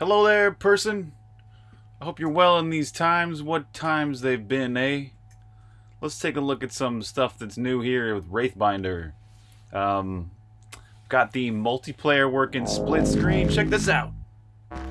Hello there, person. I hope you're well in these times. What times they've been, eh? Let's take a look at some stuff that's new here with Wraithbinder. Um, got the multiplayer working split screen. Check this out.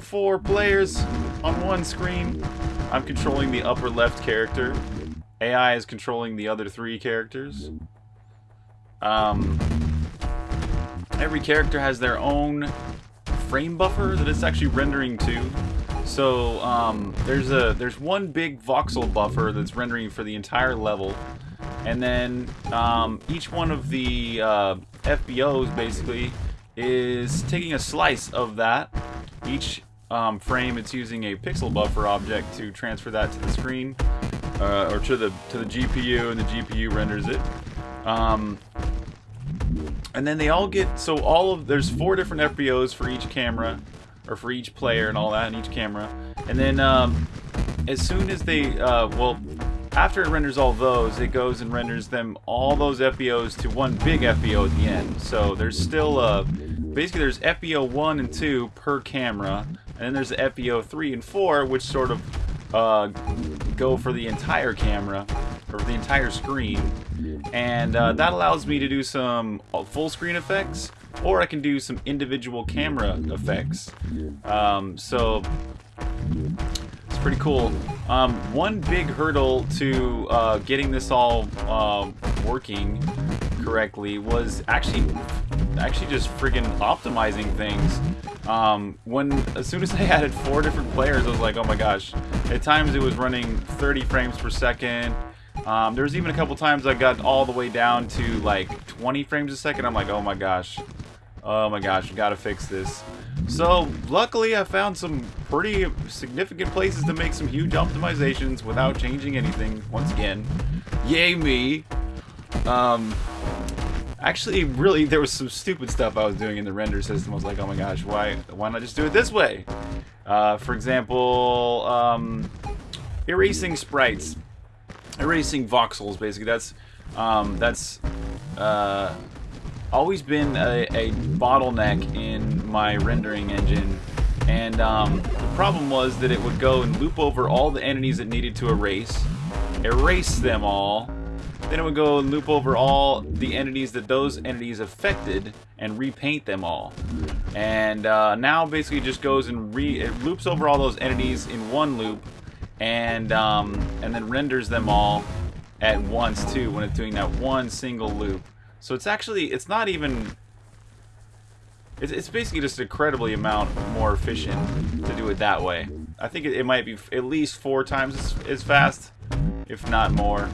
Four players on one screen. I'm controlling the upper left character. AI is controlling the other three characters. Um, every character has their own frame buffer that it's actually rendering to. So um, there's a there's one big voxel buffer that's rendering for the entire level, and then um, each one of the uh, FBOs basically is taking a slice of that. Each um, frame, it's using a pixel buffer object to transfer that to the screen uh, or to the to the GPU, and the GPU renders it. And then they all get so all of there's four different FBOs for each camera or for each player and all that in each camera. And then um, as soon as they uh, well after it renders all those it goes and renders them all those FBOs to one big FBO at the end. So there's still uh, basically there's FBO 1 and 2 per camera and then there's the FBO 3 and 4 which sort of uh, go for the entire camera or the entire screen. And uh, that allows me to do some full screen effects or I can do some individual camera effects. Um, so it's pretty cool. Um, one big hurdle to uh, getting this all uh, working correctly was actually actually just friggin' optimizing things um, when as soon as I added four different players I was like oh my gosh at times it was running 30 frames per second um, there was even a couple times I got all the way down to like 20 frames a second. I'm like, oh my gosh. Oh my gosh, gotta fix this. So, luckily I found some pretty significant places to make some huge optimizations without changing anything, once again. Yay me! Um, actually, really, there was some stupid stuff I was doing in the render system. I was like, oh my gosh, why, why not just do it this way? Uh, for example, um, erasing sprites erasing voxels basically that's um, that's uh, always been a, a, bottleneck in my rendering engine and um, the problem was that it would go and loop over all the entities it needed to erase erase them all then it would go and loop over all the entities that those entities affected and repaint them all and uh, now basically just goes and re it loops over all those entities in one loop and um, and then renders them all at once too when it's doing that one single loop. So it's actually it's not even it's, basically just an incredibly amount more efficient to do it that way. I think it, might be at least four times as fast, if not more.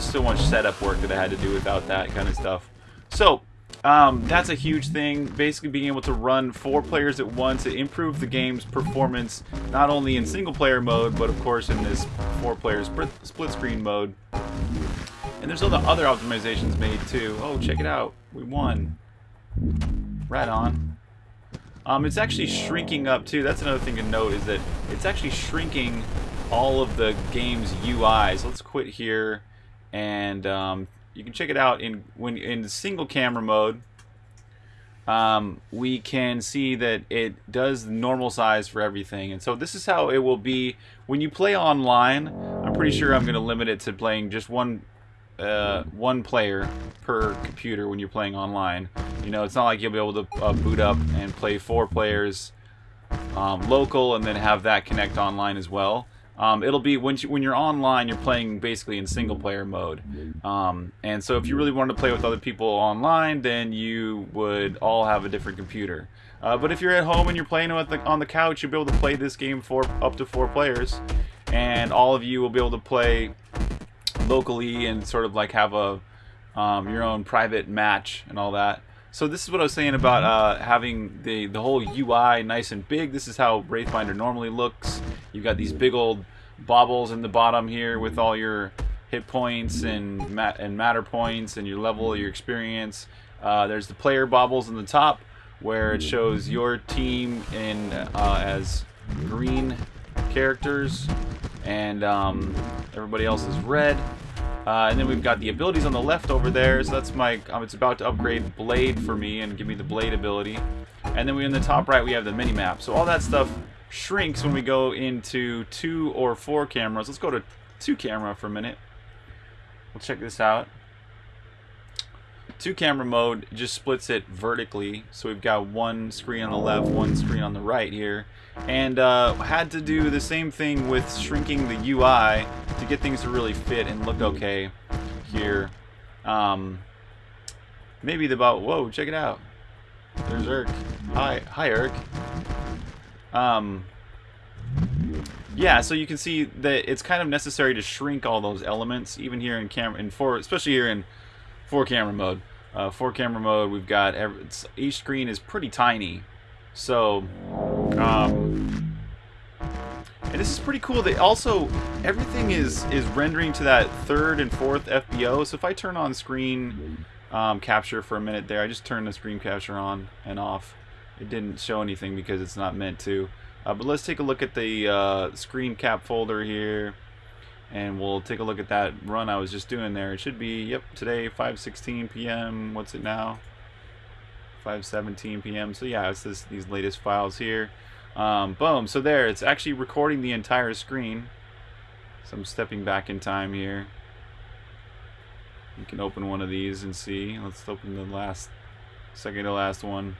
Is so much setup work that I had to do without that kind of stuff. So, um, that's a huge thing. Basically being able to run four players at once to improve the game's performance, not only in single player mode, but of course in this four player split screen mode. And there's all the other optimizations made too. Oh, check it out. We won. Right on. Um, it's actually shrinking up too. That's another thing to note is that it's actually shrinking all of the game's UI. So let's quit here and um, you can check it out in when in single camera mode. Um, we can see that it does normal size for everything, and so this is how it will be when you play online. I'm pretty sure I'm going to limit it to playing just one uh, one player per computer when you're playing online. You know, it's not like you'll be able to uh, boot up and play four players um, local and then have that connect online as well. Um, it'll be when you, when you're online, you're playing basically in single player mode. Um, and so if you really wanted to play with other people online, then you would all have a different computer. Uh, but if you're at home and you're playing the, on the couch, you'll be able to play this game for up to four players, and all of you will be able to play locally and sort of like have a um, your own private match and all that. So this is what I was saying about uh, having the, the whole UI nice and big. This is how Wraithbinder normally looks. You've got these big old baubles in the bottom here with all your hit points and, mat and matter points and your level, your experience. Uh, there's the player baubles in the top where it shows your team in uh, as green characters and um, everybody else is red. Uh, and then we've got the abilities on the left over there. So that's my, um, it's about to upgrade Blade for me and give me the Blade ability. And then we in the top right, we have the mini map. So all that stuff shrinks when we go into two or four cameras. Let's go to two camera for a minute. We'll check this out. Two camera mode just splits it vertically. So we've got one screen on the left, one screen on the right here. And uh, had to do the same thing with shrinking the UI to get things to really fit and look okay here. Um, maybe the about, whoa, check it out. There's Irk. Hi, hi Irk. Um, yeah, so you can see that it's kind of necessary to shrink all those elements, even here in camera, in four, especially here in four camera mode. Uh, four camera mode, we've got every, each screen is pretty tiny, so um, and this is pretty cool. They also everything is is rendering to that third and fourth FBO. So if I turn on screen um, capture for a minute there, I just turn the screen capture on and off. It didn't show anything because it's not meant to. Uh, but let's take a look at the uh, screen cap folder here and we'll take a look at that run I was just doing there. It should be, yep, today 5.16 p.m. What's it now? 5.17 p.m. So yeah, it's this, these latest files here. Um, boom, so there, it's actually recording the entire screen. So I'm stepping back in time here. You can open one of these and see. Let's open the last, second to last one.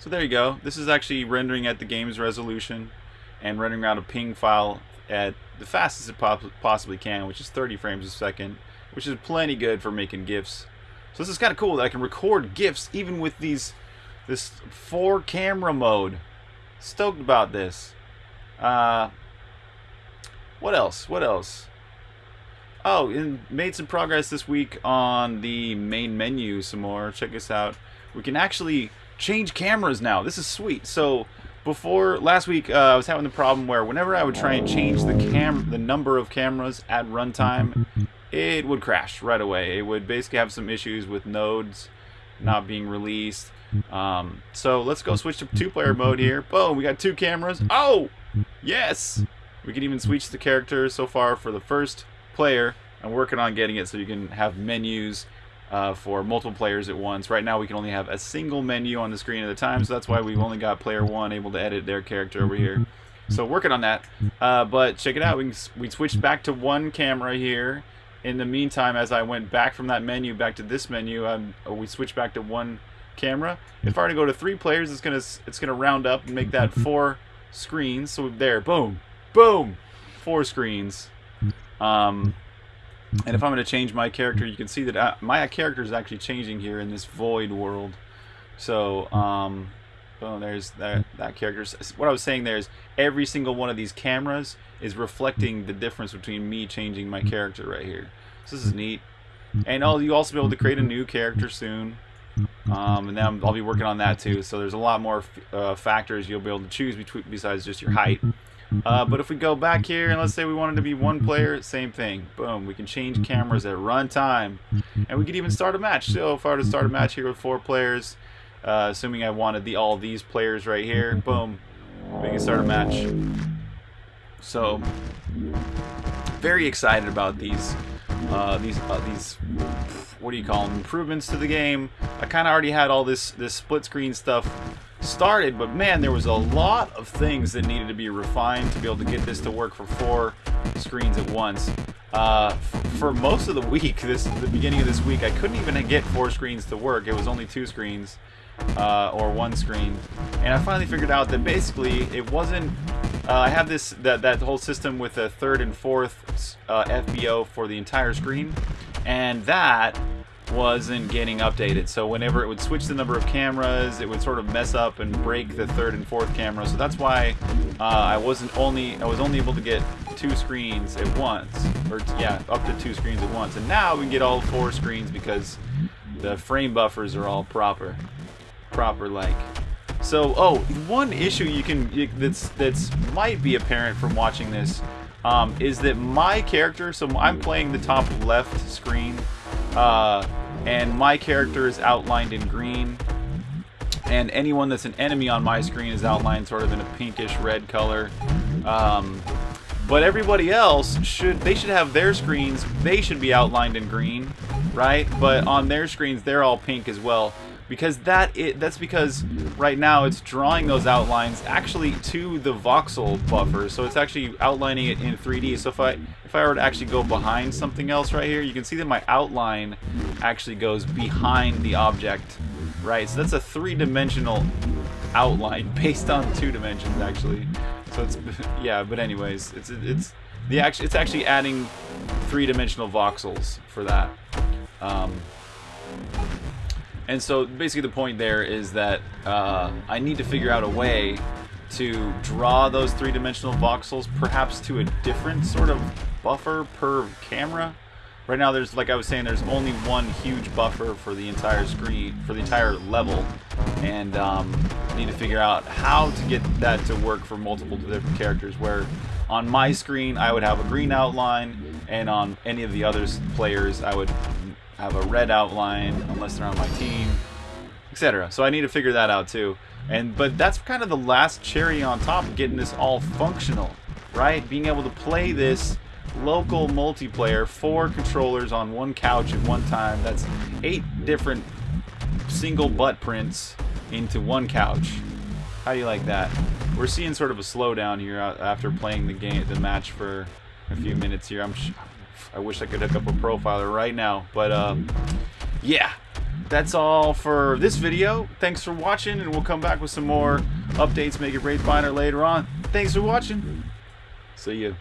So there you go. This is actually rendering at the game's resolution and rendering out a ping file at the fastest it possibly can, which is 30 frames a second, which is plenty good for making GIFs. So this is kind of cool that I can record GIFs even with these this four camera mode. Stoked about this. Uh, what else? What else? Oh, and made some progress this week on the main menu some more. Check this out. We can actually change cameras now. This is sweet. So before last week, uh, I was having the problem where whenever I would try and change the cam, the number of cameras at runtime, it would crash right away. It would basically have some issues with nodes not being released. Um, so let's go switch to two-player mode here. Boom, we got two cameras. Oh, yes. We can even switch the character so far for the first player. I'm working on getting it so you can have menus uh, for multiple players at once. Right now we can only have a single menu on the screen at a time, so that's why we've only got player one able to edit their character over here. So working on that. Uh, but check it out, we, can, we switched back to one camera here. In the meantime, as I went back from that menu back to this menu, um, we switched back to one camera. If I were to go to three players, it's gonna it's gonna round up and make that four screens. So there, boom, boom, four screens. Um, and if I'm going to change my character, you can see that I, uh, my character is actually changing here in this void world. So, um, oh, there's that, that character. What I was saying there is every single one of these cameras is reflecting the difference between me changing my character right here. So this is neat. And I'll you also be able to create a new character soon. Um, and then I'll be working on that too. So there's a lot more uh, factors you'll be able to choose between besides just your height. Uh, but if we go back here and let's say we wanted to be one player, same thing. Boom, we can change cameras at runtime. And we could even start a match. So if I were to start a match here with four players, uh, assuming I wanted the all these players right here, boom, we can start a match. So, very excited about these, uh, these, uh, these, what do you call them, improvements to the game. I kind of already had all this, this split screen stuff started, but man, there was a lot of things that needed to be refined to be able to get this to work for four screens at once. Uh, for most of the week, this the beginning of this week, I couldn't even get four screens to work. It was only two screens uh, or one screen, and I finally figured out that basically it wasn't. Uh, I have this that that whole system with a third and fourth uh, FBO for the entire screen, and that wasn't getting updated. So whenever it would switch the number of cameras, it would sort of mess up and break the third and fourth camera. So that's why uh, I wasn't only I was only able to get two screens at once, or yeah, up to two screens at once. And now we can get all four screens because the frame buffers are all proper, proper like. So oh, one issue you can you, that's that's might be apparent from watching this um, is that my character. So I'm playing the top left screen. Uh, and my character is outlined in green and anyone that's an enemy on my screen is outlined sort of in a pinkish red color um, but everybody else should they should have their screens they should be outlined in green right but on their screens they're all pink as well because that it that's because right now it's drawing those outlines actually to the voxel buffer. So it's actually outlining it in 3D so if I if I were to actually go behind something else right here you can see that my outline actually goes behind the object right? So that's a three-dimensional outline based on two dimensions actually. So it's yeah but anyways it's it's the actually it's actually adding three-dimensional voxels for that. Um, and so basically the point there is that uh, I need to figure out a way to draw those three-dimensional voxels perhaps to a different sort of buffer per camera. Right now there's, like I was saying, there's only one huge buffer for the entire screen, for the entire level. And um, need to figure out how to get that to work for multiple different characters where on my screen I would have a green outline and on any of the other players I would have a red outline unless they're on my team, etc. So I need to figure that out too. And but that's kind of the last cherry on top of getting this all functional, right? Being able to play this local multiplayer, four controllers on one couch at one time. That's eight different single butt prints into one couch. How do you like that? We're seeing sort of a slowdown here uh, after playing the game, the match for a few minutes here. I'm I wish I could hook up a profiler right now. But, uh, yeah. That's all for this video. Thanks for watching, and we'll come back with some more updates, make it Wraithbinder later on. Thanks for watching. See you.